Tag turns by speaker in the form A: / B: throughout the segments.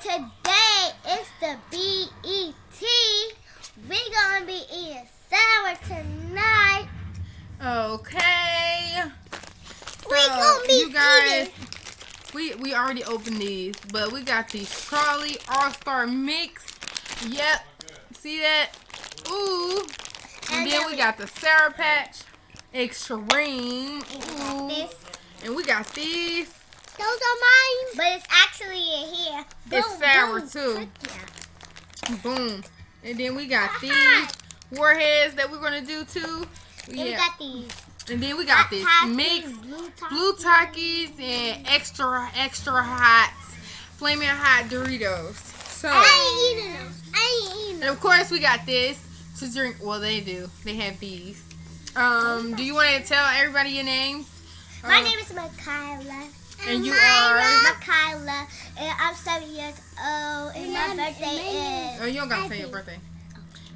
A: today is the BET. We gonna be eating sour tonight.
B: Okay.
A: We gonna be
B: you guys,
A: eating.
B: we we already opened these, but we got the Crawley All Star Mix. Yep. See that? Ooh. And,
A: And
B: then
A: then
B: we
A: we-
B: got the Sour Patch Extreme. Ooh. And we got these.
A: Those are mine. But it's actually in here.
B: It's
A: Boom,
B: sour,
A: boom.
B: too.
A: Yeah.
B: Boom. And then we got these warheads that we're gonna do too.
A: And we got these.
B: And then we got this
A: Hot
B: mix
A: Takis, blue
B: blue
A: Takis.
B: And extra extra hot flaming hot Doritos. So
A: I ain't eating those. I ain't eating
B: and of course we got this to drink. Well, they do. They have these. Um, do you want to tell everybody your names?
A: My
B: Um,
A: name is Makayla.
B: And you
A: Myra.
B: are?
A: Makayla, and I'm seven years old, and my birthday
B: Oh,
A: is.
B: Oh, you don't gotta say your birthday.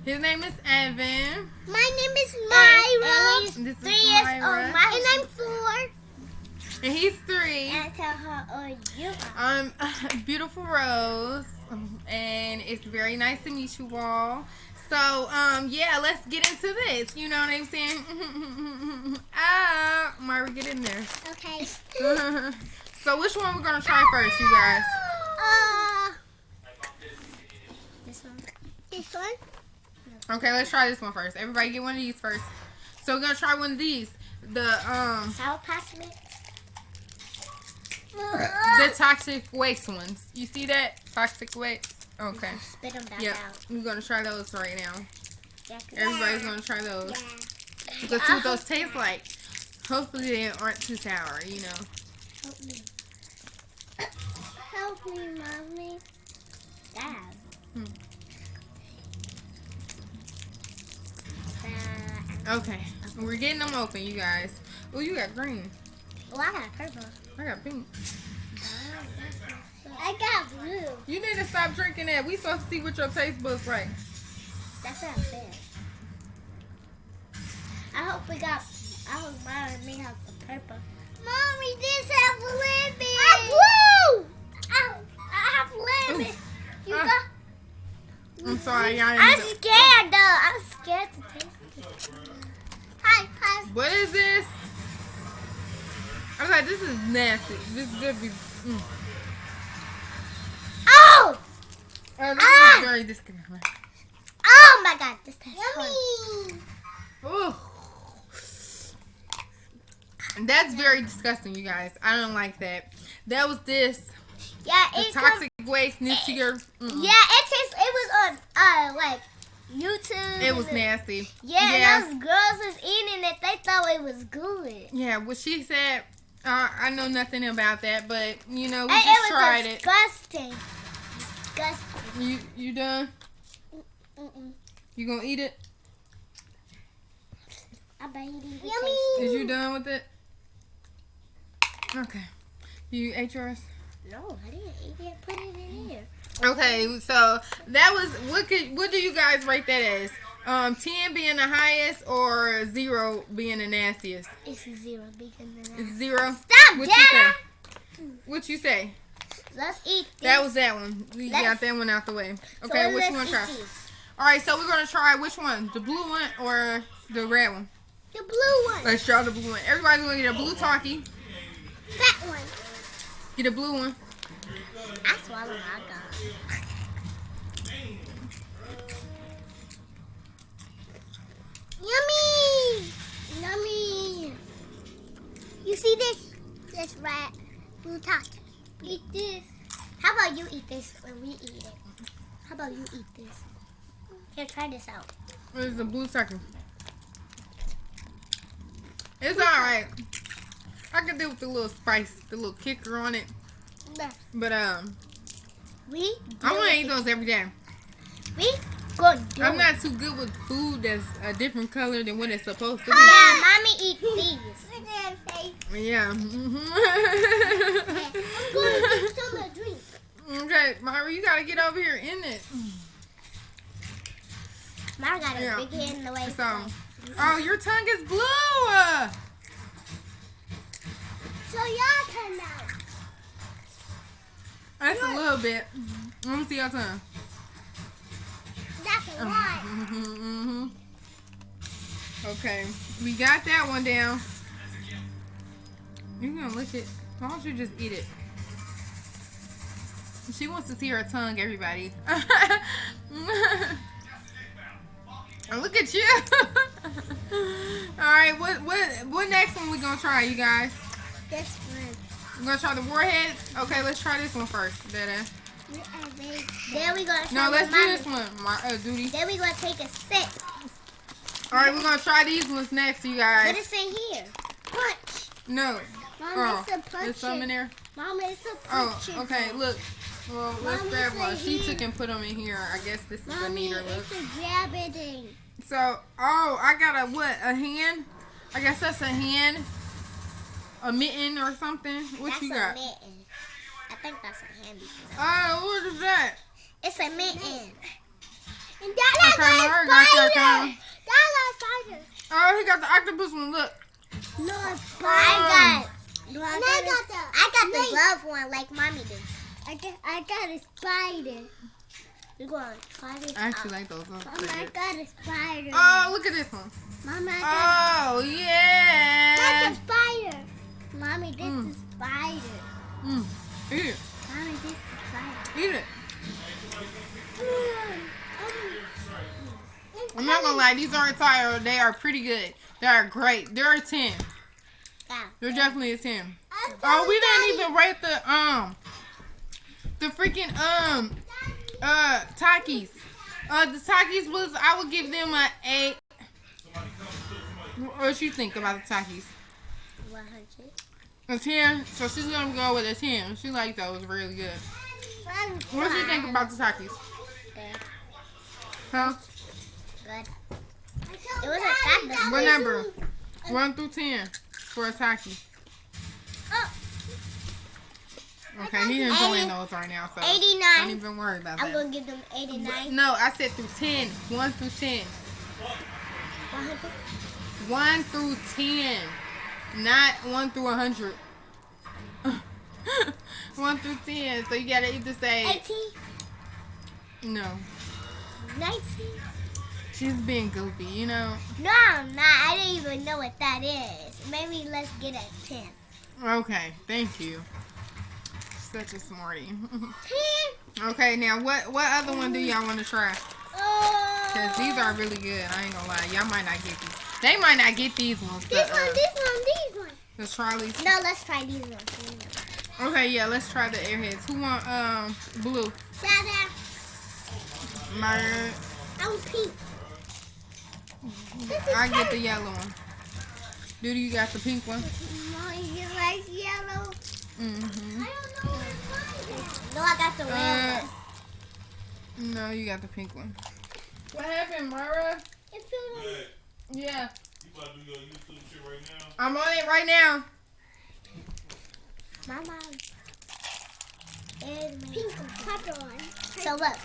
B: His name is Evan.
A: My name is Myra.
B: And this is
A: three years
B: Myra.
A: old. My, and I'm four.
B: And he's three.
A: And tell her how old you are.
B: Um, beautiful Rose, and it's very nice to meet you all. So, um, yeah, let's get into this. You know what I'm saying? ah, Myra, get in there.
A: Okay.
B: so, which one we're gonna try first, you guys?
A: Uh, this one. This one.
B: Okay, let's try this one first. Everybody, get one of these first. So, we're gonna try one of these. The um,
A: Sour Patch Mix.
B: the toxic waste ones. You see that toxic waste? Okay.
A: Spit them back
B: Yep.
A: out.
B: We're gonna try those right now.
A: Yeah,
B: Everybody's gonna try those.
A: Yeah.
B: Let's see what those taste like. Hopefully they aren't too sour, you know.
A: Help me. Help me, mommy. Dad.
B: Hmm.
A: Uh,
B: Okay. We're getting them open, you guys. Oh, you got green.
A: Oh, I got purple.
B: I got pink.
A: I got blue.
B: You need to stop drinking that. We supposed to see what your taste buds like.
A: That's not fair. I hope we got. I hope mine and me have the purple. Mommy, this have lemon. I blue. I, I have lemon. You
B: Ah.
A: got.
B: I'm sorry, y'all.
A: I'm scared though. I'm scared to taste it. Hi, hi.
B: What is this? I was like, this is nasty. This is gonna be. Mm.
A: Oh!
B: Oh, this
A: Ah!
B: is very disgusting.
A: Oh my god, this tastes Yummy.
B: Ooh. That's very disgusting, you guys. I don't like that. That was this.
A: Yeah, it
B: toxic waste nuclear. mm-mm.
A: Yeah, it tastes. It was on uh like YouTube.
B: It was nasty.
A: Yeah,
B: Yeah.
A: those girls was eating it. They thought it was good.
B: Yeah, what she said, uh, I know nothing about that, but you know, we
A: And
B: just
A: it was
B: tried it.
A: disgusting. Disgusting.
B: You you done?
A: Mm-mm.
B: You gonna eat it?
A: I bet he didn't Yummy.
B: Is you done with it? Okay. You ate yours?
A: No, I didn't eat it. Put it in here.
B: Okay, so that was what could what do you guys rate that as? Um, ten being the highest or zero being the nastiest?
A: It's zero because of
B: It's
A: that.
B: zero.
A: Stop,
B: What you say?
A: Dad.
B: What you say?
A: Let's eat this.
B: That was that one. We
A: Let's-
B: got that one out the way.
A: So
B: Okay, which you want to try?
A: these.
B: All right, so we're gonna try which one? The blue one or the red one?
A: The blue one.
B: Let's try the blue one. Everybody's gonna get a blue Taki.
A: That one.
B: Get a blue one.
A: I swallowed my gum. Yummy! Yummy! You see this? This rat blue taco. Eat this. How about you eat this when we eat it? How about you eat this? Here, try this out.
B: It's a blue Taki. It's all right. I can do with the little spice, the little kicker on it. But um,
A: We
B: I want to eat those every day.
A: We gonna do
B: I'm not too good with food that's a different color than what it's supposed to be.
A: Yeah, mommy eat these.
B: Yeah.
A: I'm going to get some drink.
B: okay, Myra, you gotta get over here in it.
A: Mama got a
B: Yeah.
A: big head in the way.
B: So, oh, your tongue is blue.
A: So y'all turn now.
B: That's a little bit. Let me see your tongue.
A: Lot.
B: hmm Okay, we got that one down. You're gonna lick it? Why don't you just eat it? She wants to see her tongue, everybody. Look at you. All right, what what what next one we gonna try, you guys?
A: This one.
B: We're gonna try the warheads. Okay, let's try this one first. Better.
A: Then we gonna
B: No, let's do this one. My uh, duty.
A: Then we gonna take a sip.
B: All right, we're gonna try these ones next, you
A: What
B: guys.
A: is in here? Punch.
B: No.
A: Mom,
B: Oh,
A: it's a punch.
B: there's some in there.
A: Mom, it's a punch.
B: Oh,
A: punch.
B: okay. Look. Well, let's grab one. She
A: here.
B: took and put them in here. I guess this is a neater look.
A: it's a grabbing thing.
B: So, oh, I got a what? A hand? I guess that's a hand. A mitten or something. What
A: that's
B: you
A: a
B: got?
A: I think that's a handy.
B: Oh, what is that?
A: It's a mitten. And that
B: Okay,
A: is
B: Laura
A: a
B: got that
A: spider. That's a spider.
B: Oh, he got the octopus one. Look.
A: No, I got. No, I
C: And
A: got,
C: got the-
A: I got the glove one like mommy did.
C: I got, I got a spider.
A: We're going to try this
B: I actually
A: out.
B: like those. Are
C: Mama, I got a spider.
B: Oh, look at this one.
C: Mama, I got
B: Oh, yeah.
C: That's a spider. Mommy, this
B: Mm.
C: is spider.
B: Mm. Eat it. I'm not gonna lie, these aren't tired. They are pretty good. They are great. They're a 10.
A: Yeah.
B: They're definitely a 10. Oh, we didn't even rate the, um, the freaking, um, uh, Takis. Uh, the Takis was, I would give them a 8. What you think about the Takis?
A: 100.
B: A 10? So she's gonna go with a 10. She liked those really good. What do you think about the Takis?
A: Good.
B: Huh?
A: Good.
C: It
A: wasn't that bad.
B: What number? 1 through 10 for a Taki.
C: Oh.
B: Okay, he's enjoying
A: Eighty-
B: those right now, so
A: 89.
B: don't even worry about that.
A: I'm going to give them 89.
B: No, I said through 10. 1 through 10.
A: 100.
B: 1 through 10. Not 1 through 100. 1 through 10. So you gotta either say
A: 18.
B: no.
A: 19.
B: She's being goofy, you know.
A: No, I'm not. I didn't even know what that is. Maybe let's get a 10.
B: Okay, thank you. Such a smarty.
A: 10?
B: okay, now what what other one do y'all want to try?
A: Oh.
B: Cause these are really good. I ain't gonna lie. Y'all might not get these. They might not get these ones.
A: This
B: But,
A: one,
B: uh,
A: this one, this one.
B: let's try these.
A: No, let's try these ones.
B: Okay, yeah, let's try the airheads. Who want um blue?
A: Dada,
B: My
A: I want pink.
B: I get the yellow one. Dude, you got the pink one?
C: Mommy, you like yellow?
B: Mm-hmm.
C: I don't know what mine is.
A: No, I got the
B: Uh,
A: one.
B: No, you got the pink one. What happened, Myra?
A: It feels like
B: Yeah,
D: You about to do your YouTube shit right now?
B: I'm on it right now.
A: my mom. Is my
C: Pink pepper one.
A: So look,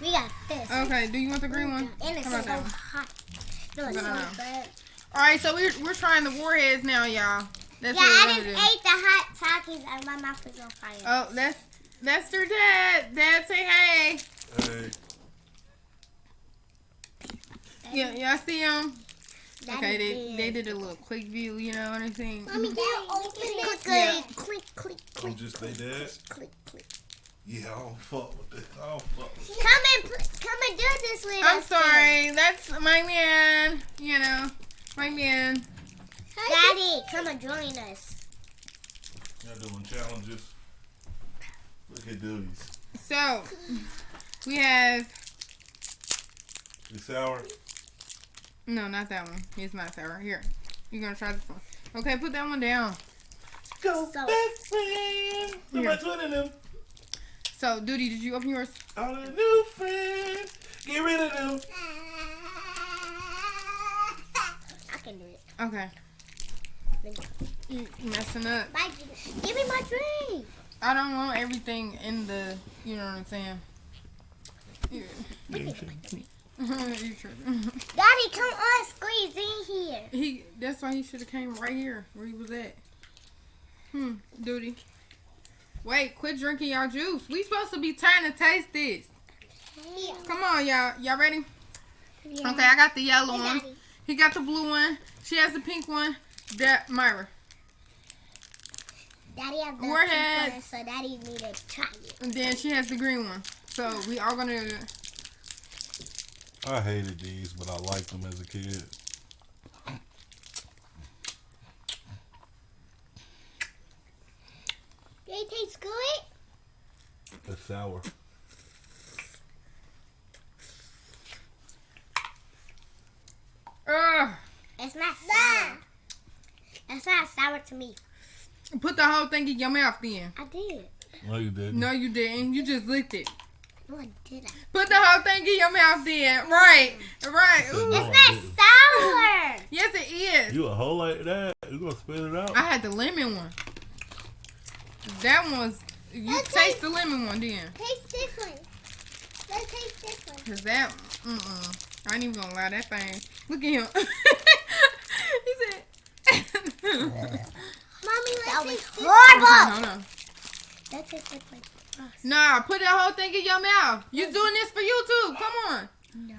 A: we got this.
B: Okay, do you want the green one?
A: And it's
B: How
A: so
B: about that
A: hot. No, it's
B: No,
A: so
B: no, no.
A: good.
B: All right, so we're we're trying the warheads now, y'all. That's
A: Yeah,
B: what
A: I just
B: do.
A: ate the hot Takis and my mouth is on fire.
B: Oh, that's that's their dad. Dad, say hey.
D: Hey.
B: Yeah, y'all see them?
A: That
B: Okay, they they did a little quick view. You know what I'm saying?
A: Mommy,
C: Daddy,
A: can you
C: open
A: open
C: it.
A: it?
B: Yeah.
A: Click, click, click,
D: I'm oh,
A: click,
D: just they dad.
A: click, click.
D: Yeah, I don't fuck with this. I don't fuck with this.
A: Come and pl- come and do this with
B: I'm
A: us.
B: sorry. That's my man. You know, my man.
A: Daddy, come and join us.
D: Y'all doing challenges. Look at these.
B: So we have
D: You sour?
B: No, not that one. It's not sour. Here, you're gonna try this one. Okay, put that one down.
D: Go
A: So-
D: best friend. Put my twin in them.
B: So, Duty, did you open yours?
D: All the new friends. Get rid of them.
A: I can do it.
B: Okay. You messing up.
A: Bye. Give me my drink.
B: I don't want everything in the. You know what I'm saying? Yeah. you tripping.
A: Daddy, come on, squeeze in here.
B: he. That's why he should have came right here where he was at. Hmm. Duty. Wait, quit drinking y'all juice. We supposed to be trying to taste this. Yeah. Come on, y'all. Y'all ready?
A: Yeah.
B: Okay, I got the yellow
A: Hey,
B: one.
A: Daddy.
B: He got the blue one. She has the pink one. That Myra.
A: Daddy have the
B: Warhead.
A: pink one, so Daddy need to try it.
B: And then she has the green one. So we all gonna
D: I hated these, but I liked them as a kid.
A: They taste good.
D: It's sour.
B: uh,
A: It's not sour. It's not sour to me.
B: put the whole thing in your mouth then.
A: I did.
D: No, you didn't.
B: No, you didn't. You just licked it.
A: No, I didn't.
B: Put the whole thing in your mouth then. Right. Right. Ooh.
D: No,
A: It's
D: I
A: not
D: didn't.
A: sour.
B: Yes, it is.
D: You a hoe like that? You gonna spit it out?
B: I had the lemon one. That one was. You
A: Let's
B: taste the lemon one then.
A: Taste this one. Let's taste this one.
B: Cause that, mm-mm. I ain't even gonna lie, that thing. Look at him. he said.
A: Mommy, let's
C: That was
A: taste this
C: horrible.
A: one.
B: Hold on.
A: Let's taste this one.
B: Nah, put that whole thing in your mouth. You doing this for YouTube. Come on.
A: Nah.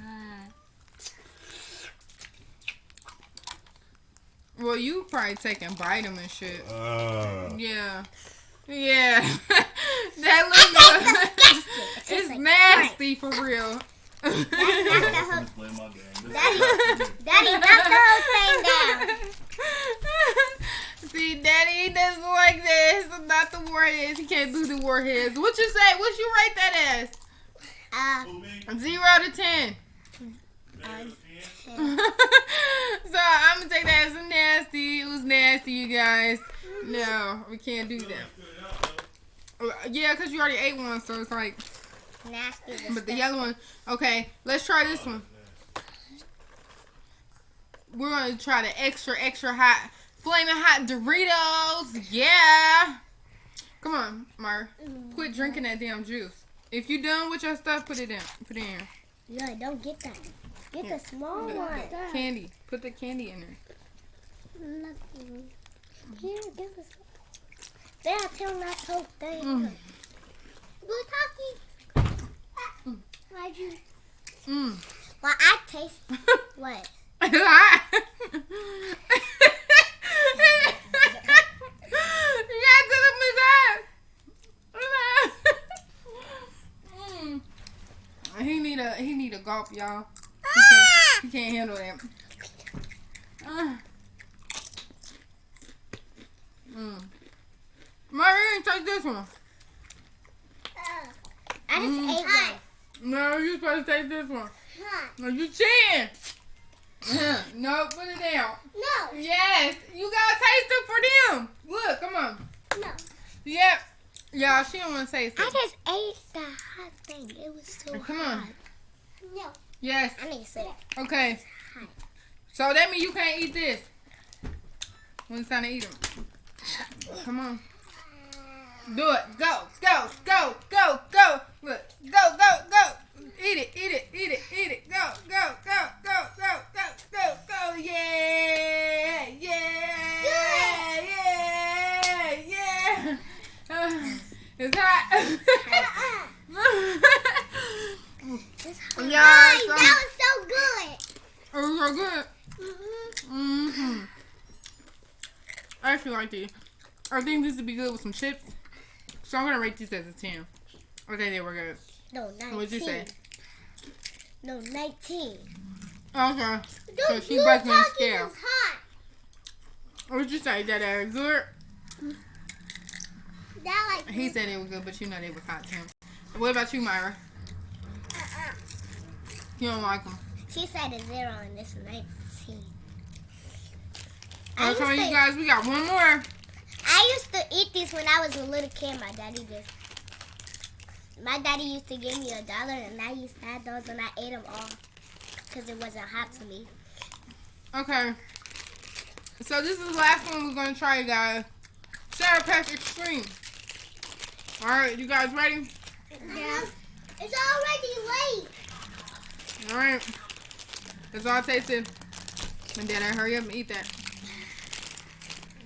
B: Well, you probably taking vitamin shit.
D: Uh,
B: Yeah. Yeah. that lemon.
A: It's
B: it's
A: like
B: nasty for real.
A: Knock the whole,
D: play my game.
A: Daddy, Daddy, knock the whole thing down.
B: See, Daddy doesn't like this. Not the warheads. He can't do the warheads. What you say? What you rate that as? Uh? Zero to ten.
A: uh,
B: so I'm gonna take that as a nasty. It was nasty, you guys. No, we can't do that. Yeah, cause you already ate one, so it's like.
A: nasty.
B: But the yellow one. Okay, let's try this one. We're gonna try the extra, extra hot, flaming hot Doritos. Yeah. Come on, Mar. Quit drinking that damn juice. If you done with your stuff, put it in. Put it in.
A: No, don't get that. Get the small one.
B: candy. Put the candy in there.
A: Nothing. Here, give us. Then I tell that whole thing.
B: Mm.
A: We're talking. Why'd you?
B: Mm.
A: Well, I taste what?
B: you gotta tell him his ass. Mm. He need a he need a gulp, y'all. He can't, he can't handle that. Uh. Mm. Marie, take this one.
A: I just
B: Mm.
A: ate one.
B: No, you're supposed to take this one.
A: Huh.
B: No, you cheating. no, put it down.
A: No,
B: Yes, you gotta taste it for them. Look, come on.
A: no.
B: Yep. Y'all, she don't want to taste it.
A: I just ate the hot thing. It was so
B: Oh, come
A: hot.
B: on.
A: No.
B: Yes.
A: I need to sit.
B: Okay. So that means you can't eat this. When it's time to eat them. Come on. Do it. Go, go, go, go, go. Look. Go, go, go. Eat it, eat it, eat it, eat it. Go, go, go, go, go, go, go, go. Yeah, yeah, yeah, yeah. yeah. Uh, it's hot.
A: This
B: Yeah, so-
A: that was so good.
B: Oh, so good. Mm-hmm. I actually like these. I think this would be good with some chips. So I'm gonna rate this as a 10. Okay, they we're good.
A: No, 19.
B: What'd you say?
A: No, 19.
B: Okay. So
A: Those
B: she
A: blue
B: breaking the
A: Takis
B: scale. What'd you say? That they good?
A: That like
B: He said it was good, but you know they was hot to him. What about you, Myra? You don't like them.
A: She said a zero and this 19. I
B: I'm telling you guys, we got one more.
A: I used to eat these when I was a little kid. My daddy just. My daddy used to give me a dollar and I used to have those and I ate them all because it wasn't hot to me.
B: Okay. So this is the last one we're gonna try, you guys. Sour Patch Extreme. All right, you guys ready?
A: Yeah. It's already late.
B: All right. That's all I tasted. And then I hurry up and eat that.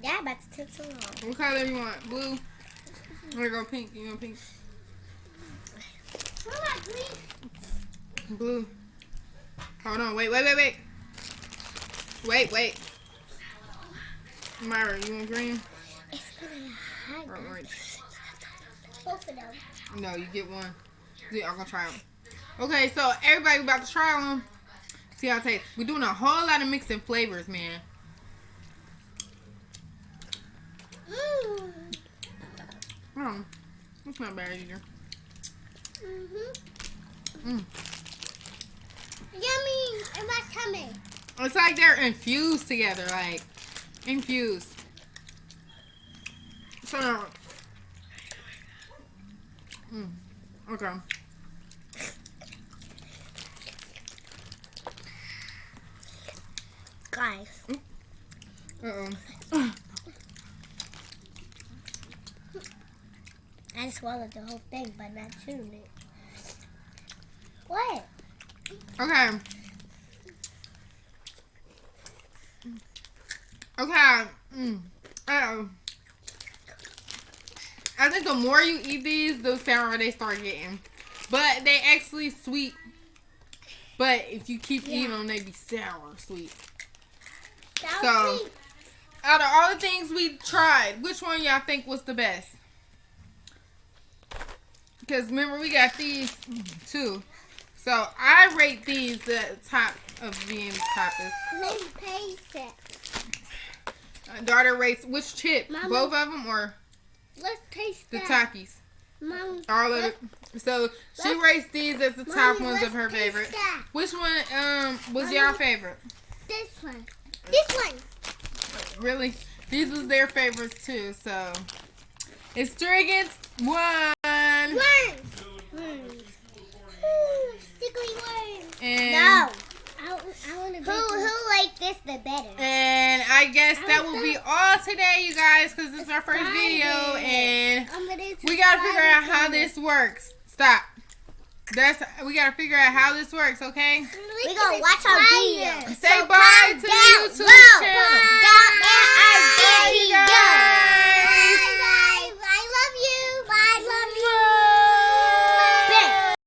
A: Dad about to take so long.
B: What color you want? Blue. Here go pink. You want pink?
A: What green?
B: Blue. Hold on. Wait, wait, wait, wait. Wait, wait. Myra, you want green?
A: It's gonna.
B: Or orange?
A: Both of them.
B: No, you get one. Yeah, I'm gonna try them. Okay, so everybody about to try them. See how it tastes. We're doing a whole lot of mixing flavors, man.
A: Mmm.
B: Oh, it's not bad either.
A: Mm-hmm.
B: Mm.
A: Yummy. And my tummy.
B: It's like they're infused together, like infused. So, mm, okay.
A: Guys.
B: Uh oh.
A: I swallowed the whole thing, but not chewing it. What?
B: Okay. Okay. Mm. Uh-oh. I think the more you eat these, the sourer they start getting. But they actually sweet. But if you keep eating them, they be sour sweet. So- Out of all the things we tried, which one y'all think was the best? Because remember, we got these too. So I rate these the top of being the toppest.
A: Let's taste it.
B: Uh, daughter rates which chip?
A: Mama.
B: Both of them or
A: Let's taste
B: the
A: that.
B: Takis?
A: Mom,
B: All of it. So she rates these as the top
A: Mommy,
B: ones of her favorite.
A: that.
B: Which one um was y'all favorite?
A: This one. This one.
B: Really? These was their favorites too. So it's three against one.
A: Worms. Worms. Ooh, Stickly worms.
B: And
A: No. I, I want to Who, who liked this the better?
B: And I guess that will be all today, you guys, because this is our first
A: Friday.
B: video, and we gotta figure out how this works. Stop. That's we gotta figure out how this works, okay?
A: We, gonna watch our videos.
B: Say so bye to down YouTube channel.
A: Down, down, down, down, down, down, down, down,